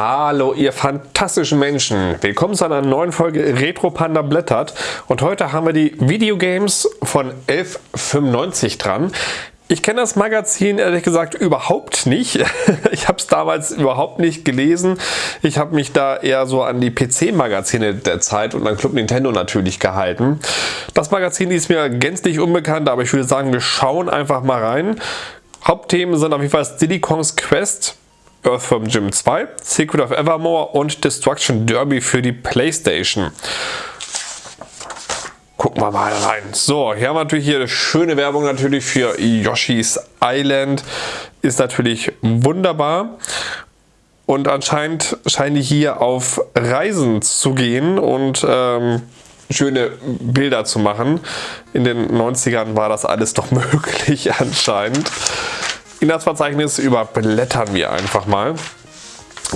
Hallo ihr fantastischen Menschen, willkommen zu einer neuen Folge Retro Panda blättert und heute haben wir die Videogames von 1195 dran. Ich kenne das Magazin ehrlich gesagt überhaupt nicht. Ich habe es damals überhaupt nicht gelesen. Ich habe mich da eher so an die PC-Magazine der Zeit und an Club Nintendo natürlich gehalten. Das Magazin ist mir gänzlich unbekannt, aber ich würde sagen, wir schauen einfach mal rein. Hauptthemen sind auf jeden Fall Diddy Kongs Quest, Earthworm Jim 2, Secret of Evermore und Destruction Derby für die Playstation. Gucken wir mal rein. So, hier haben wir natürlich hier schöne Werbung natürlich für Yoshi's Island. Ist natürlich wunderbar. Und anscheinend scheinen die hier auf Reisen zu gehen und ähm, schöne Bilder zu machen. In den 90ern war das alles doch möglich anscheinend. Inhaltsverzeichnis überblättern wir einfach mal.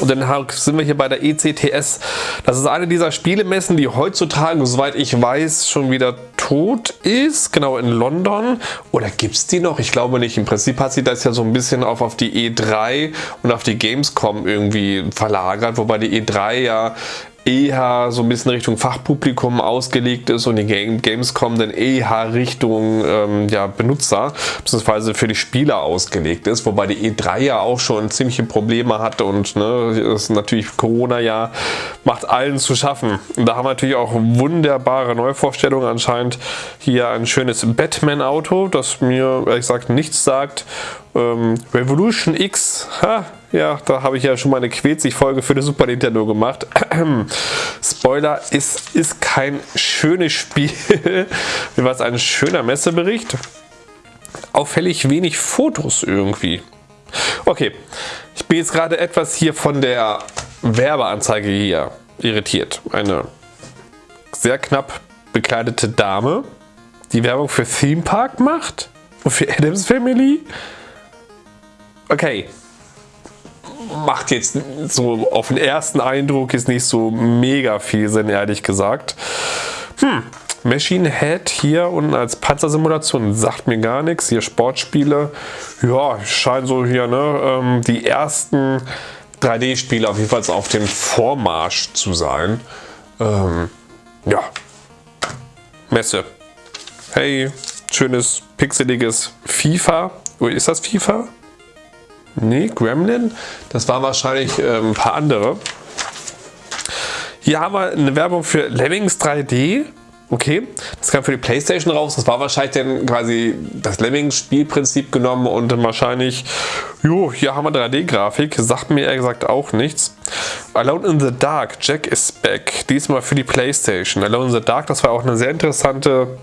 Und dann sind wir hier bei der ECTS. Das ist eine dieser Spielemessen, die heutzutage, soweit ich weiß, schon wieder tot ist. Genau, in London. Oder gibt es die noch? Ich glaube nicht. Im Prinzip hat sie das ja so ein bisschen auf, auf die E3 und auf die Gamescom irgendwie verlagert. Wobei die E3 ja eher so ein bisschen Richtung Fachpublikum ausgelegt ist und die Gamescom dann eher Richtung ähm, ja, Benutzer bzw. für die Spieler ausgelegt ist, wobei die E3 ja auch schon ziemliche Probleme hatte und ne, ist natürlich Corona ja macht allen zu schaffen. Und da haben wir natürlich auch wunderbare Neuvorstellungen anscheinend hier ein schönes Batman-Auto, das mir ehrlich gesagt nichts sagt ähm, Revolution X, ha, ja, da habe ich ja schon mal eine Quetzig-Folge für den Super Nintendo gemacht. Spoiler, ist, ist kein schönes Spiel. Wie war es ein schöner Messebericht? Auffällig wenig Fotos irgendwie. Okay, ich bin jetzt gerade etwas hier von der Werbeanzeige hier irritiert. Eine sehr knapp bekleidete Dame, die Werbung für Theme Park macht und für Adams Family okay, macht jetzt so auf den ersten Eindruck ist nicht so mega viel Sinn, ehrlich gesagt. Hm, Machine Head hier unten als Panzersimulation sagt mir gar nichts. Hier Sportspiele, ja, scheinen so hier ne, ähm, die ersten 3D-Spiele auf jeden Fall auf dem Vormarsch zu sein. Ähm, ja, Messe. Hey, schönes pixeliges FIFA. Ist das FIFA? Nee, Gremlin. Das war wahrscheinlich äh, ein paar andere. Hier haben wir eine Werbung für Lemmings 3D. Okay, das kam für die Playstation raus. Das war wahrscheinlich dann quasi das Lemmings-Spielprinzip genommen und dann wahrscheinlich, jo, hier haben wir 3D-Grafik. Sagt mir ehrlich gesagt auch nichts. Alone in the Dark, Jack is back. Diesmal für die Playstation. Alone in the Dark, das war auch eine sehr interessante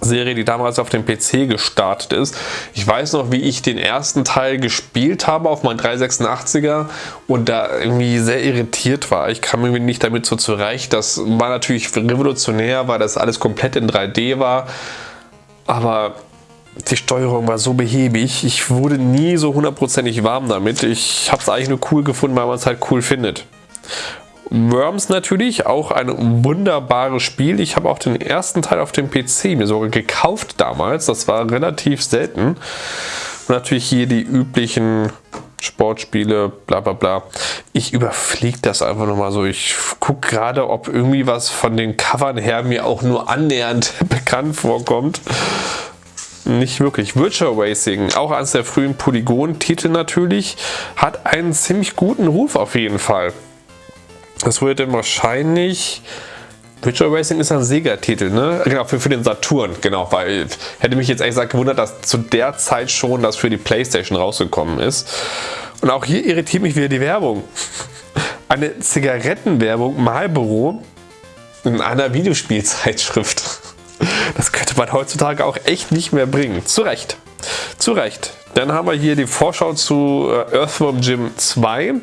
Serie, die damals auf dem PC gestartet ist. Ich weiß noch, wie ich den ersten Teil gespielt habe auf meinem 386er und da irgendwie sehr irritiert war. Ich kam irgendwie nicht damit so zurecht. Das war natürlich revolutionär, weil das alles komplett in 3D war. Aber die Steuerung war so behäbig. Ich wurde nie so hundertprozentig warm damit. Ich habe es eigentlich nur cool gefunden, weil man es halt cool findet. Worms natürlich, auch ein wunderbares Spiel. Ich habe auch den ersten Teil auf dem PC mir sogar gekauft damals. Das war relativ selten. Und natürlich hier die üblichen Sportspiele, bla bla bla. Ich überfliege das einfach nochmal so. Ich gucke gerade, ob irgendwie was von den Covern her mir auch nur annähernd bekannt vorkommt. Nicht wirklich. Virtual Racing, auch eines der frühen Polygon-Titel natürlich, hat einen ziemlich guten Ruf auf jeden Fall. Das wurde dann wahrscheinlich... Virtual Racing ist ein Sega-Titel, ne? Genau, für, für den Saturn, genau, weil hätte mich jetzt ehrlich gesagt gewundert, dass zu der Zeit schon das für die Playstation rausgekommen ist. Und auch hier irritiert mich wieder die Werbung. Eine Zigarettenwerbung Marlboro in einer Videospielzeitschrift. Das könnte man heutzutage auch echt nicht mehr bringen. Zu Recht. Zu Recht. Dann haben wir hier die Vorschau zu äh, Earthworm Jim 2.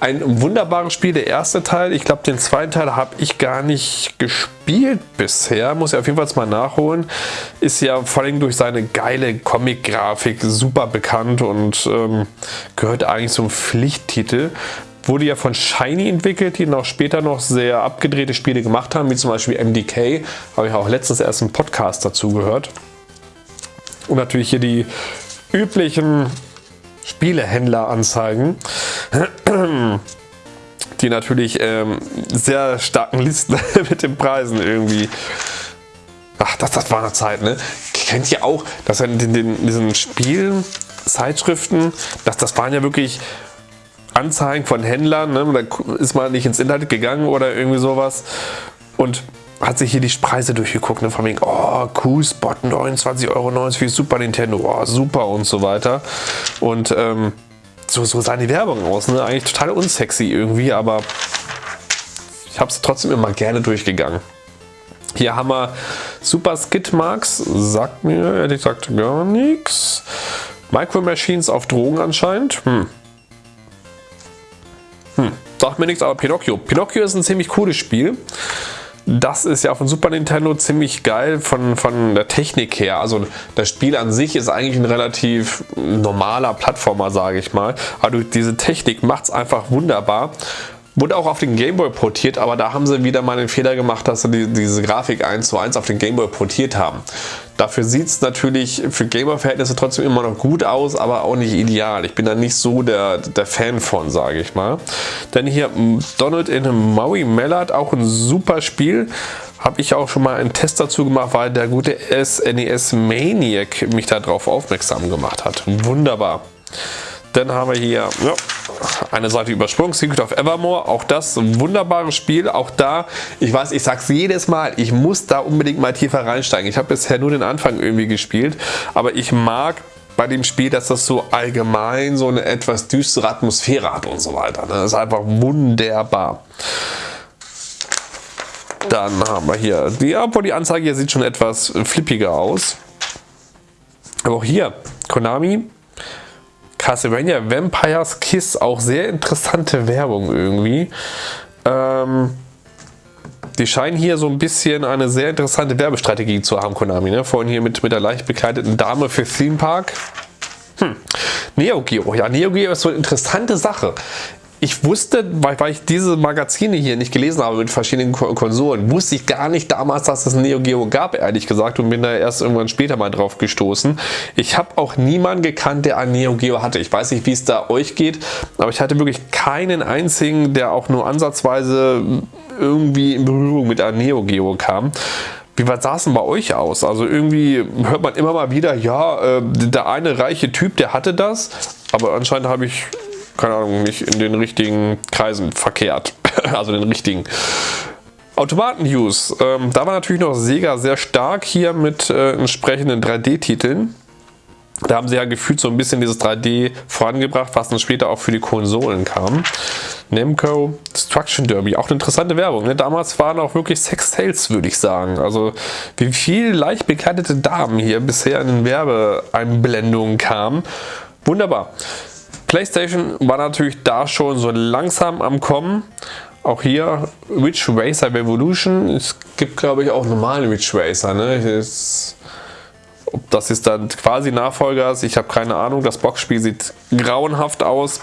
Ein wunderbares Spiel, der erste Teil. Ich glaube, den zweiten Teil habe ich gar nicht gespielt bisher. Muss ich auf jeden Fall mal nachholen. Ist ja vor allem durch seine geile Comic-Grafik super bekannt und ähm, gehört eigentlich zum Pflichttitel. Wurde ja von Shiny entwickelt, die noch später noch sehr abgedrehte Spiele gemacht haben, wie zum Beispiel MDK. Habe ich auch letztens erst einen Podcast dazu gehört. Und natürlich hier die üblichen Spielehändler anzeigen. Die natürlich ähm, sehr starken Listen mit den Preisen irgendwie. Ach, das, das war eine Zeit, ne? Kennt ihr auch, dass in, den, in diesen Spielen, Zeitschriften, dass das waren ja wirklich Anzeigen von Händlern, ne? da ist man nicht ins Internet gegangen oder irgendwie sowas und hat sich hier die Preise durchgeguckt, ne? von wegen, oh, cool Spot, 29,90 Euro für Super Nintendo, oh, super und so weiter. Und ähm, so, so sah die Werbung aus, ne? eigentlich total unsexy irgendwie, aber ich habe es trotzdem immer gerne durchgegangen. Hier haben wir Super Skid Marks, sagt mir ehrlich gesagt gar nichts. Micro Machines auf Drogen anscheinend. Hm. Hm. Sagt mir nichts, aber Pinocchio. Pinocchio ist ein ziemlich cooles Spiel. Das ist ja von Super Nintendo ziemlich geil von, von der Technik her. Also das Spiel an sich ist eigentlich ein relativ normaler Plattformer, sage ich mal. Aber diese Technik macht es einfach wunderbar. Wurde auch auf den Gameboy portiert, aber da haben sie wieder mal den Fehler gemacht, dass sie die, diese Grafik 1 zu 1 auf den Gameboy portiert haben. Dafür sieht es natürlich für Gamer-Verhältnisse trotzdem immer noch gut aus, aber auch nicht ideal. Ich bin da nicht so der, der Fan von, sage ich mal. Dann hier Donald in Maui Mellard, auch ein super Spiel. Habe ich auch schon mal einen Test dazu gemacht, weil der gute SNES e Maniac mich darauf aufmerksam gemacht hat. Wunderbar. Dann haben wir hier ja, eine Seite übersprungen, Secret of Evermore, auch das ein wunderbares Spiel, auch da, ich weiß, ich sag's jedes Mal, ich muss da unbedingt mal tiefer reinsteigen. Ich habe bisher nur den Anfang irgendwie gespielt, aber ich mag bei dem Spiel, dass das so allgemein so eine etwas düstere Atmosphäre hat und so weiter. Das ist einfach wunderbar. Dann haben wir hier, die, obwohl die Anzeige hier sieht schon etwas flippiger aus. Aber auch hier, Konami Castlevania Vampire's Kiss, auch sehr interessante Werbung irgendwie. Ähm, die scheinen hier so ein bisschen eine sehr interessante Werbestrategie zu haben, Konami. Ne? Vorhin hier mit, mit der leicht bekleideten Dame für Theme Park. Hm. Neo Geo. Ja, Neo Geo ist so eine interessante Sache ich wusste, weil, weil, ich diese Magazine hier nicht gelesen habe mit verschiedenen Konsolen, wusste ich gar nicht damals, dass es Neo Geo gab, ehrlich gesagt, und bin da erst irgendwann später mal drauf gestoßen. Ich habe auch niemanden gekannt, der ein Neo Geo hatte. Ich weiß nicht, wie es da euch geht, aber ich hatte wirklich keinen einzigen, der auch nur ansatzweise irgendwie in Berührung mit einem Neo Geo kam. Wie weit sah es denn bei euch aus? Also irgendwie hört man immer mal wieder, ja, äh, der eine reiche Typ, der hatte das, aber anscheinend habe ich keine Ahnung, nicht in den richtigen Kreisen verkehrt. also den richtigen. Automaten-News. Ähm, da war natürlich noch Sega sehr stark hier mit äh, entsprechenden 3D-Titeln. Da haben sie ja gefühlt so ein bisschen dieses 3D vorangebracht, was dann später auch für die Konsolen kam. Namco Destruction Derby, auch eine interessante Werbung. Ne? Damals waren auch wirklich Sex-Sales, würde ich sagen. Also wie viele leicht bekleidete Damen hier bisher in den Werbeeinblendungen kamen. Wunderbar. PlayStation war natürlich da schon so langsam am Kommen. Auch hier Ridge Racer Revolution. Es gibt glaube ich auch normale Ridge Racer. Ne? Ist, ob das ist dann quasi Nachfolger ist, ich habe keine Ahnung. Das Boxspiel sieht grauenhaft aus.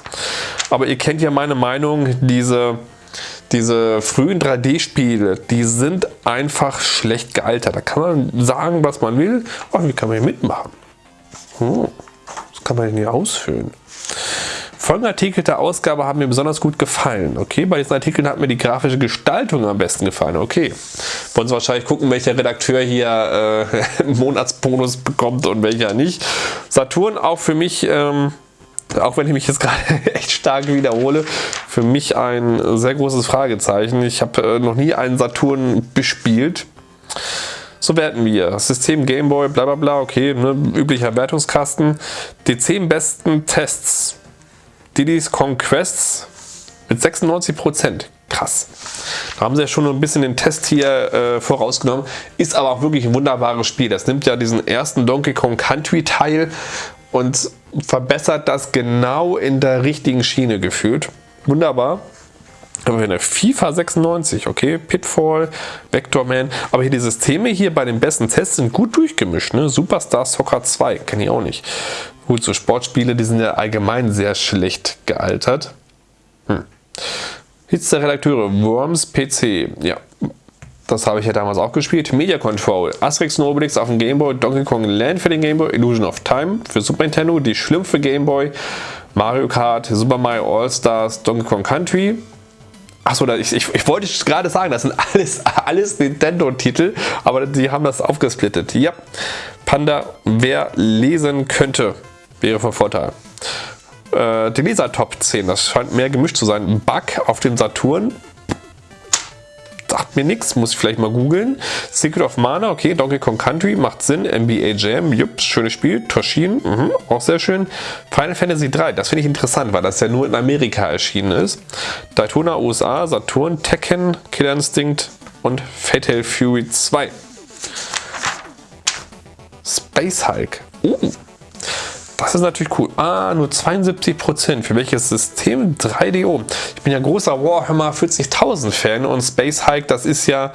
Aber ihr kennt ja meine Meinung. Diese, diese frühen 3D-Spiele, die sind einfach schlecht gealtert. Da kann man sagen, was man will. Oh, wie kann man hier mitmachen? Hm, kann man hier ausfüllen. Folgende Artikel der Ausgabe haben mir besonders gut gefallen. Okay, bei diesen Artikeln hat mir die grafische Gestaltung am besten gefallen. Okay, wollen Sie wahrscheinlich gucken, welcher Redakteur hier äh, Monatsbonus bekommt und welcher nicht. Saturn auch für mich, ähm, auch wenn ich mich jetzt gerade echt stark wiederhole, für mich ein sehr großes Fragezeichen. Ich habe äh, noch nie einen Saturn bespielt. So werten wir. System Gameboy, bla bla bla, okay, ne, üblicher Wertungskasten. Die 10 besten Tests Diddy's Conquests mit 96%. Krass. Da haben sie ja schon ein bisschen den Test hier äh, vorausgenommen. Ist aber auch wirklich ein wunderbares Spiel. Das nimmt ja diesen ersten Donkey Kong Country Teil und verbessert das genau in der richtigen Schiene gefühlt. Wunderbar. Aber eine FIFA 96, okay, Pitfall, Vectorman, aber hier die Systeme hier bei den besten Tests sind gut durchgemischt, ne? Superstar Soccer 2, kenne ich auch nicht. Gut, so Sportspiele, die sind ja allgemein sehr schlecht gealtert. Hm. Hits der Redakteure, Worms PC, ja, das habe ich ja damals auch gespielt. Media Control, Asterix und Obelix auf dem Gameboy, Donkey Kong Land für den Gameboy, Illusion of Time für Super Nintendo, die Schlümpfe Gameboy, Mario Kart, Super Mario All Stars, Donkey Kong Country, Achso, ich, ich, ich wollte gerade sagen, das sind alles, alles Nintendo-Titel, aber die haben das aufgesplittet. Ja, Panda, wer lesen könnte, wäre von Vorteil. Äh, die Leser Top 10, das scheint mehr gemischt zu sein. Bug auf dem Saturn, sagt mir nichts, muss ich vielleicht mal googeln. Secret of Mana, okay, Donkey Kong Country, macht Sinn. NBA Jam, jupp, schönes Spiel. Toshin, mh, auch sehr schön. Final Fantasy 3, das finde ich interessant, weil das ja nur in Amerika erschienen ist. Daytona USA, Saturn, Tekken, Killer Instinct und Fatal Fury 2. Space Hulk. Uh, das ist natürlich cool. Ah, nur 72%. Für welches System? 3DO. Ich bin ja großer Warhammer 40.000 Fan und Space Hike, das ist ja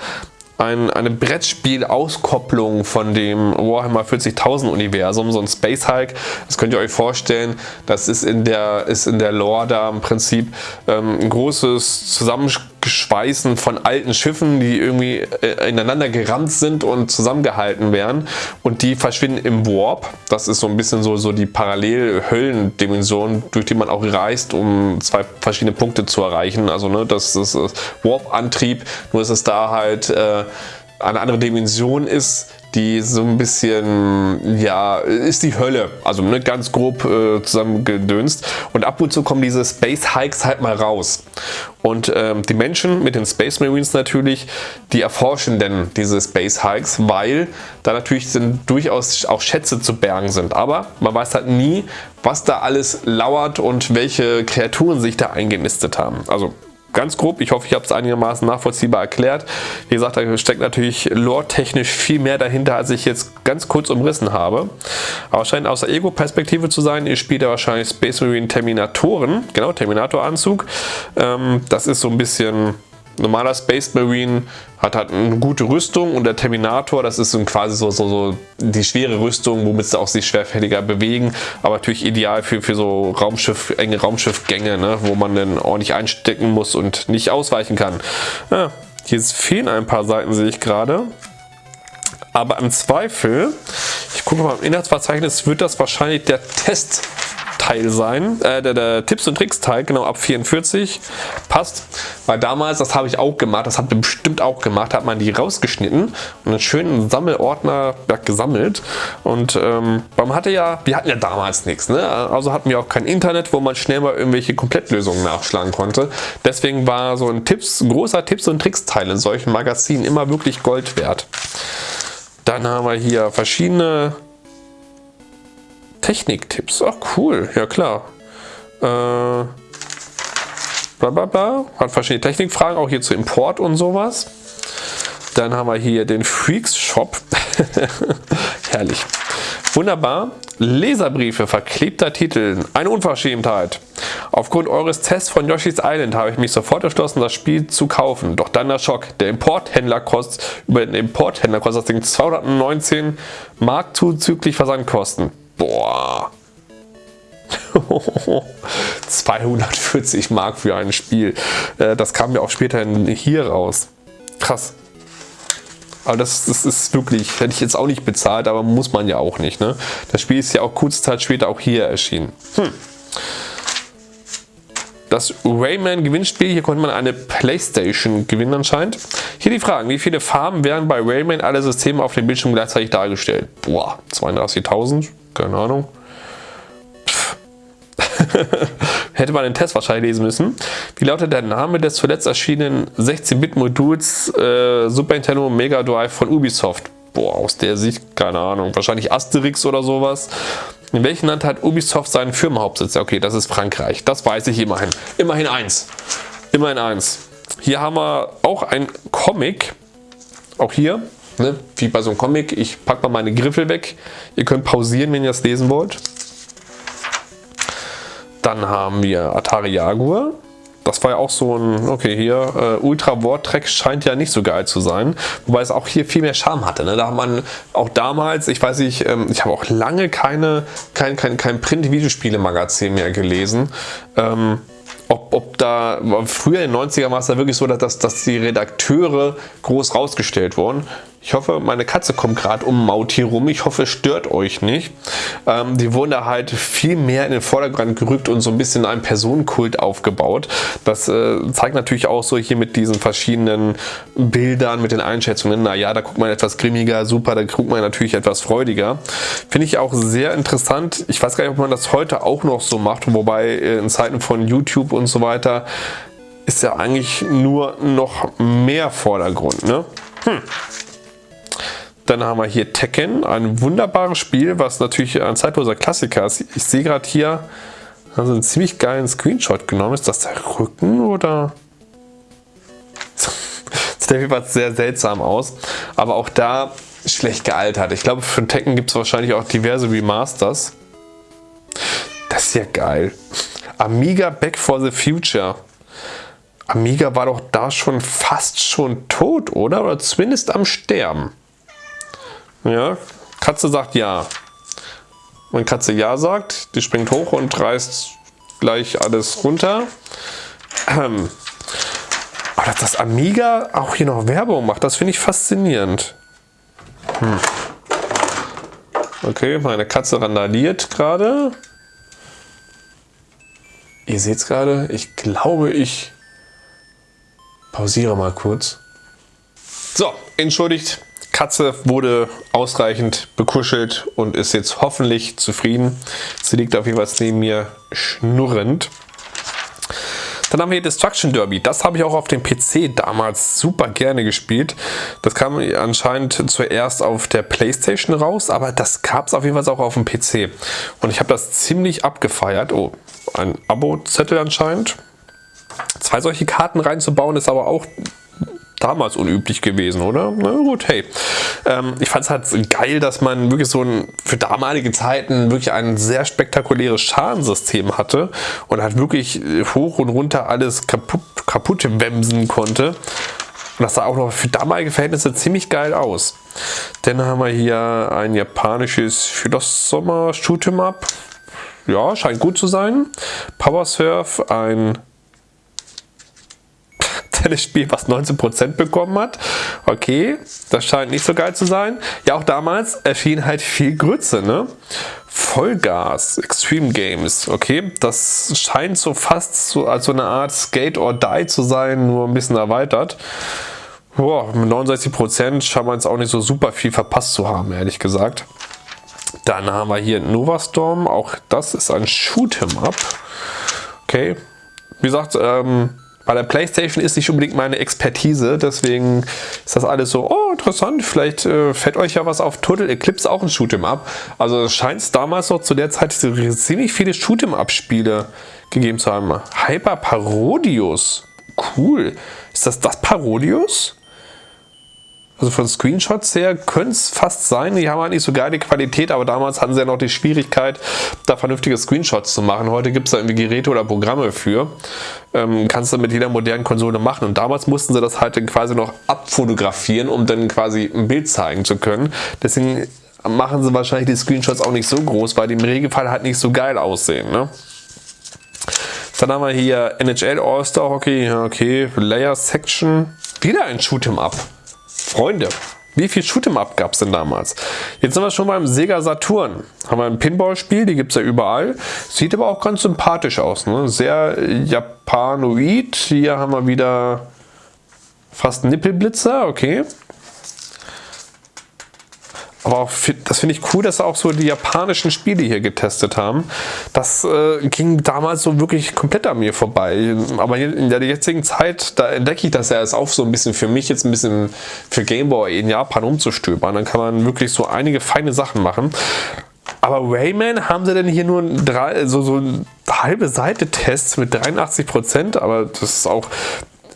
ein, eine Brettspiel-Auskopplung von dem Warhammer 40.000 Universum, so ein Space Hulk. Das könnt ihr euch vorstellen, das ist in der, ist in der Lore da im Prinzip ähm, ein großes Zusammenspiel Geschweißen von alten Schiffen, die irgendwie äh, ineinander gerammt sind und zusammengehalten werden und die verschwinden im Warp. Das ist so ein bisschen so, so die Parallel-Höllendimension, durch die man auch reist, um zwei verschiedene Punkte zu erreichen. Also ne, das ist Warp-Antrieb, nur ist es da halt äh, eine andere Dimension ist, die so ein bisschen, ja, ist die Hölle. Also ne, ganz grob äh, zusammengedönst. Und ab und zu kommen diese Space Hikes halt mal raus. Und ähm, die Menschen mit den Space Marines natürlich, die erforschen denn diese Space Hikes, weil da natürlich sind durchaus auch Schätze zu bergen sind. Aber man weiß halt nie, was da alles lauert und welche Kreaturen sich da eingenistet haben. Also ganz grob. Ich hoffe, ich habe es einigermaßen nachvollziehbar erklärt. Wie gesagt, da steckt natürlich lore-technisch viel mehr dahinter, als ich jetzt ganz kurz umrissen habe. Aber scheint aus der Ego-Perspektive zu sein. Ihr spielt ja wahrscheinlich Space Marine Terminatoren. Genau, Terminator-Anzug. Ähm, das ist so ein bisschen normaler Space Marine hat halt eine gute Rüstung und der Terminator, das ist quasi so, so, so die schwere Rüstung, womit sie auch sich schwerfälliger bewegen, aber natürlich ideal für, für so Raumschiff, enge Raumschiffgänge, ne, wo man dann ordentlich einstecken muss und nicht ausweichen kann. Ja, hier fehlen ein paar Seiten, sehe ich gerade. Aber im Zweifel, ich gucke mal im Inhaltsverzeichnis, wird das wahrscheinlich der Test Teil sein, äh, der, der, Tipps und Tricks Teil, genau ab 44, passt, weil damals, das habe ich auch gemacht, das ihr bestimmt auch gemacht, hat man die rausgeschnitten und einen schönen Sammelordner gesammelt. Und ähm, man hatte ja, wir hatten ja damals nichts, ne? also hatten wir auch kein Internet, wo man schnell mal irgendwelche Komplettlösungen nachschlagen konnte, deswegen war so ein Tipps, großer Tipps und Tricks Teil in solchen Magazinen immer wirklich Gold wert. Dann haben wir hier verschiedene Techniktipps. Ach cool, ja klar. Äh, bla bla bla. Hat verschiedene Technikfragen, auch hier zu Import und sowas. Dann haben wir hier den Freaks Shop. Herrlich. Wunderbar. Leserbriefe, verklebter Titel. Eine Unverschämtheit. Aufgrund eures Tests von Yoshi's Island habe ich mich sofort entschlossen, das Spiel zu kaufen. Doch dann der Schock. Der Importhändler kostet, über den Importhändler kostet das Ding 219 Mark zuzüglich Versandkosten. Boah. 240 Mark für ein Spiel. Äh, das kam ja auch später hier raus. Krass. Aber das, das ist wirklich, hätte ich jetzt auch nicht bezahlt, aber muss man ja auch nicht. Ne? Das Spiel ist ja auch kurze Zeit später auch hier erschienen. Hm. Das Rayman Gewinnspiel, hier konnte man eine Playstation gewinnen anscheinend. Hier die Fragen, wie viele Farben werden bei Rayman alle Systeme auf dem Bildschirm gleichzeitig dargestellt? Boah, 32.000? Keine Ahnung. Hätte man den Test wahrscheinlich lesen müssen. Wie lautet der Name des zuletzt erschienenen 16-Bit-Moduls äh, Super Nintendo Mega Drive von Ubisoft? Boah, aus der Sicht, keine Ahnung. Wahrscheinlich Asterix oder sowas. In welchem Land hat Ubisoft seinen Firmenhauptsitz? Okay, das ist Frankreich. Das weiß ich immerhin. Immerhin eins. Immerhin eins. Hier haben wir auch ein Comic. Auch hier. Ne? Wie bei so einem Comic, ich packe mal meine Griffel weg. Ihr könnt pausieren, wenn ihr es lesen wollt. Dann haben wir Atari Jaguar. Das war ja auch so ein, okay, hier, äh, Ultra Vortex scheint ja nicht so geil zu sein. Wobei es auch hier viel mehr Charme hatte. Ne? Da hat man auch damals, ich weiß nicht, ähm, ich habe auch lange keine, kein, kein, kein Print-Videospiele-Magazin mehr gelesen. Ähm, ob, ob da, früher in den 90er war es da wirklich so, dass, dass die Redakteure groß rausgestellt wurden. Ich hoffe, meine Katze kommt gerade um Maut hier rum. Ich hoffe, es stört euch nicht. Ähm, die wurden da halt viel mehr in den Vordergrund gerückt und so ein bisschen einen Personenkult aufgebaut. Das äh, zeigt natürlich auch so hier mit diesen verschiedenen Bildern, mit den Einschätzungen. Naja, da guckt man etwas grimmiger, super, da guckt man natürlich etwas freudiger. Finde ich auch sehr interessant. Ich weiß gar nicht, ob man das heute auch noch so macht, wobei äh, in Zeiten von YouTube und so weiter ist ja eigentlich nur noch mehr Vordergrund. Ne? Hm. Dann haben wir hier Tekken, ein wunderbares Spiel, was natürlich ein zeitloser Klassiker ist. Ich sehe gerade hier also einen ziemlich geilen Screenshot genommen. Ist das der Rücken oder? Sieht auf jeden Fall sehr seltsam aus. Aber auch da schlecht gealtert. Ich glaube, für Tekken gibt es wahrscheinlich auch diverse Remasters. Das ist ja geil. Amiga Back for the Future. Amiga war doch da schon fast schon tot, oder? Oder zumindest am Sterben. Ja, Katze sagt ja. Wenn Katze ja sagt, die springt hoch und reißt gleich alles runter. Ähm. Aber dass das Amiga auch hier noch Werbung macht, das finde ich faszinierend. Hm. Okay, meine Katze randaliert gerade. Ihr seht es gerade, ich glaube, ich pausiere mal kurz. So, entschuldigt, Katze wurde ausreichend bekuschelt und ist jetzt hoffentlich zufrieden. Sie liegt auf jeden Fall neben mir schnurrend. Dann haben wir hier Destruction Derby. Das habe ich auch auf dem PC damals super gerne gespielt. Das kam anscheinend zuerst auf der Playstation raus, aber das gab es auf jeden Fall auch auf dem PC. Und ich habe das ziemlich abgefeiert. Oh, ein Abo-Zettel anscheinend. Zwei solche Karten reinzubauen ist aber auch damals unüblich gewesen, oder? Na gut, hey. Ähm, ich fand es halt geil, dass man wirklich so ein, für damalige Zeiten wirklich ein sehr spektakuläres Schadensystem hatte und halt wirklich hoch und runter alles kaputt, kaputt wemsen konnte. Und das sah auch noch für damalige Verhältnisse ziemlich geil aus. Dann haben wir hier ein japanisches Philosopher Shoot'em Up. Ja, scheint gut zu sein. Power Surf, ein Tennisspiel, was 19% bekommen hat. Okay, das scheint nicht so geil zu sein. Ja, auch damals erschien halt viel Grütze, ne? Vollgas, Extreme Games, okay, das scheint so fast so als so eine Art Skate or Die zu sein, nur ein bisschen erweitert. Boah, mit 69% scheint man jetzt auch nicht so super viel verpasst zu haben, ehrlich gesagt. Dann haben wir hier Nova Storm, auch das ist ein Shoot'em Up. Okay, wie gesagt, ähm, bei der Playstation ist nicht unbedingt meine Expertise, deswegen ist das alles so, oh interessant, vielleicht äh, fällt euch ja was auf. Total Eclipse auch ein Shoot'em Up. Also es scheint damals noch zu der Zeit ziemlich viele Shoot'em Up Spiele gegeben zu haben. Hyper Parodius, cool. Ist das das Parodius? Also von Screenshots her könnte es fast sein. Die haben halt nicht so geile Qualität, aber damals hatten sie ja noch die Schwierigkeit, da vernünftige Screenshots zu machen. Heute gibt es da irgendwie Geräte oder Programme für. Ähm, kannst du mit jeder modernen Konsole machen. Und damals mussten sie das halt quasi noch abfotografieren, um dann quasi ein Bild zeigen zu können. Deswegen machen sie wahrscheinlich die Screenshots auch nicht so groß, weil die im Regelfall halt nicht so geil aussehen. Ne? Dann haben wir hier NHL All-Star Hockey, okay, Layer Section, wieder ein Shoot'em Up. Freunde, wie viel Shoot'em Up gab es denn damals? Jetzt sind wir schon beim Sega Saturn. Haben wir ein Pinball-Spiel, die gibt es ja überall. Sieht aber auch ganz sympathisch aus. Ne? Sehr japanoid. Hier haben wir wieder fast Nippelblitzer, okay. Aber auch, das finde ich cool, dass auch so die japanischen Spiele hier getestet haben. Das äh, ging damals so wirklich komplett an mir vorbei. Aber in der jetzigen Zeit, da entdecke ich das ja erst auf so ein bisschen für mich jetzt ein bisschen für Gameboy in Japan umzustöbern. Dann kann man wirklich so einige feine Sachen machen. Aber Rayman haben sie denn hier nur drei, so, so eine halbe Seite Tests mit 83%, aber das ist auch,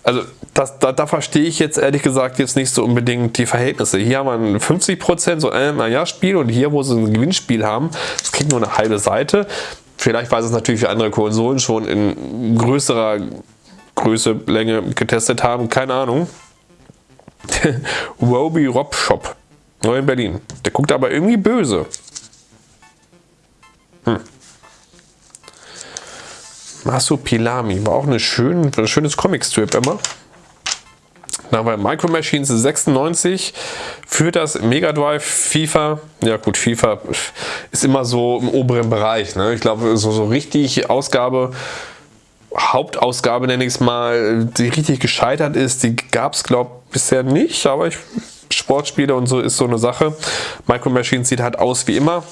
also das, da, da, verstehe ich jetzt ehrlich gesagt jetzt nicht so unbedingt die Verhältnisse. Hier haben wir 50% so ein äh, ja Spiel und hier, wo sie ein Gewinnspiel haben, das kriegt nur eine halbe Seite. Vielleicht, weil sie es natürlich für andere Konsolen schon in größerer Größe, Länge getestet haben, keine Ahnung. Roby Rob Shop, neu in Berlin. Der guckt aber irgendwie böse. Hm. Masupilami war auch eine schön, ein schönes Comic-Strip immer. Na, bei Micro Machines 96 für das Mega Drive FIFA. Ja gut, FIFA ist immer so im oberen Bereich. Ne? Ich glaube, so, so richtig Ausgabe, Hauptausgabe nenne ich es mal, die richtig gescheitert ist, die gab es glaube ich bisher nicht, aber ich Sportspiele und so ist so eine Sache. Micro Machines sieht halt aus wie immer.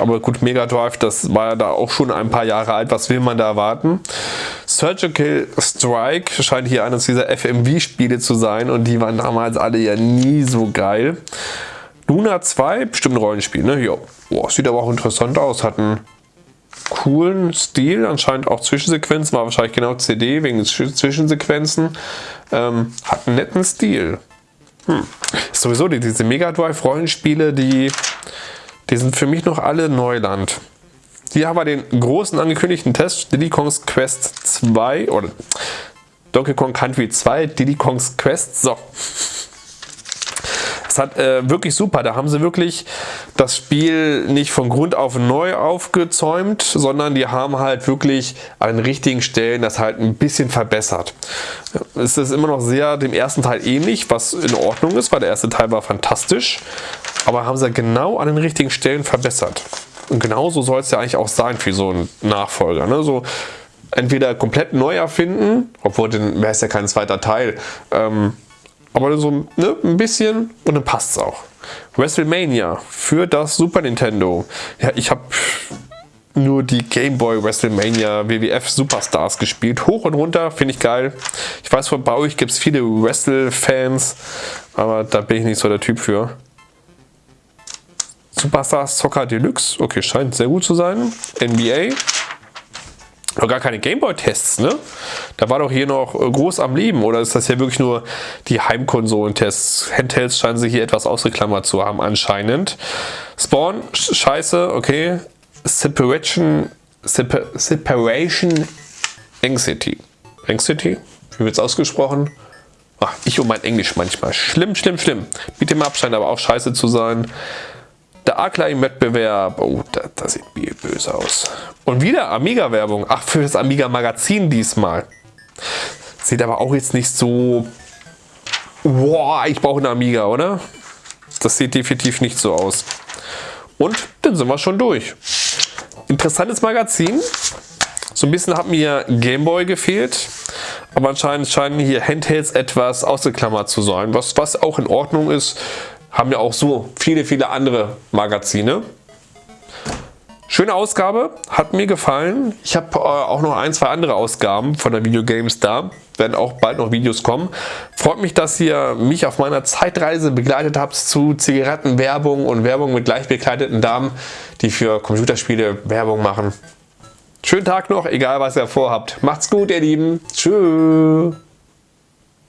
Aber gut, Mega Drive, das war ja da auch schon ein paar Jahre alt. Was will man da erwarten? Surgical Strike scheint hier eines dieser FMV-Spiele zu sein und die waren damals alle ja nie so geil. Luna 2, bestimmt ein Rollenspiel, ne? Ja, Boah, sieht aber auch interessant aus. Hat einen coolen Stil, anscheinend auch Zwischensequenzen, war wahrscheinlich genau CD wegen Zwischensequenzen. Ähm, hat einen netten Stil. Hm. Sowieso die, diese Mega Drive Rollenspiele, die, die sind für mich noch alle Neuland. Hier haben wir den großen angekündigten Test, Diddy Kong's Quest 2 oder Donkey Kong Country 2, Diddy Kong's Quest. So, es hat äh, wirklich super. Da haben sie wirklich das Spiel nicht von Grund auf neu aufgezäumt, sondern die haben halt wirklich an den richtigen Stellen das halt ein bisschen verbessert. Es ist immer noch sehr dem ersten Teil ähnlich, was in Ordnung ist, weil der erste Teil war fantastisch. Aber haben sie genau an den richtigen Stellen verbessert. Und genauso soll es ja eigentlich auch sein für so einen Nachfolger. Ne? So, entweder komplett neu erfinden, obwohl dann wäre es ja kein zweiter Teil. Ähm, aber so ne, ein bisschen und dann passt es auch. WrestleMania für das Super Nintendo. Ja, ich habe nur die Game Boy WrestleMania WWF Superstars gespielt. Hoch und runter, finde ich geil. Ich weiß, bei euch gibt es viele Wrestle-Fans, aber da bin ich nicht so der Typ für. Superstars Soccer Deluxe, okay, scheint sehr gut zu sein. NBA, noch gar keine Gameboy-Tests, ne? Da war doch hier noch äh, groß am Leben. Oder ist das ja wirklich nur die Heimkonsolen-Tests? Handhelds scheinen sich hier etwas ausgeklammert zu haben anscheinend. Spawn, scheiße, okay. Separation, Separ Separation Anxiety. Anxiety? Wie wird es ausgesprochen? Ach, ich und mein Englisch manchmal. Schlimm, schlimm, schlimm. Mit dem Abstand aber auch scheiße zu sein. Der Akla im Wettbewerb. Oh, das, das sieht böse aus. Und wieder Amiga-Werbung. Ach, für das Amiga-Magazin diesmal. Sieht aber auch jetzt nicht so... Wow, ich brauche eine Amiga, oder? Das sieht definitiv nicht so aus. Und dann sind wir schon durch. Interessantes Magazin. So ein bisschen hat mir Gameboy gefehlt. Aber anscheinend scheinen hier Handhelds etwas ausgeklammert zu sein. Was, was auch in Ordnung ist haben ja auch so viele, viele andere Magazine. Schöne Ausgabe, hat mir gefallen. Ich habe äh, auch noch ein, zwei andere Ausgaben von der Videogames da. Werden auch bald noch Videos kommen. Freut mich, dass ihr mich auf meiner Zeitreise begleitet habt zu Zigarettenwerbung und Werbung mit gleich bekleideten Damen, die für Computerspiele Werbung machen. Schönen Tag noch, egal was ihr vorhabt. Macht's gut, ihr Lieben. Tschüss.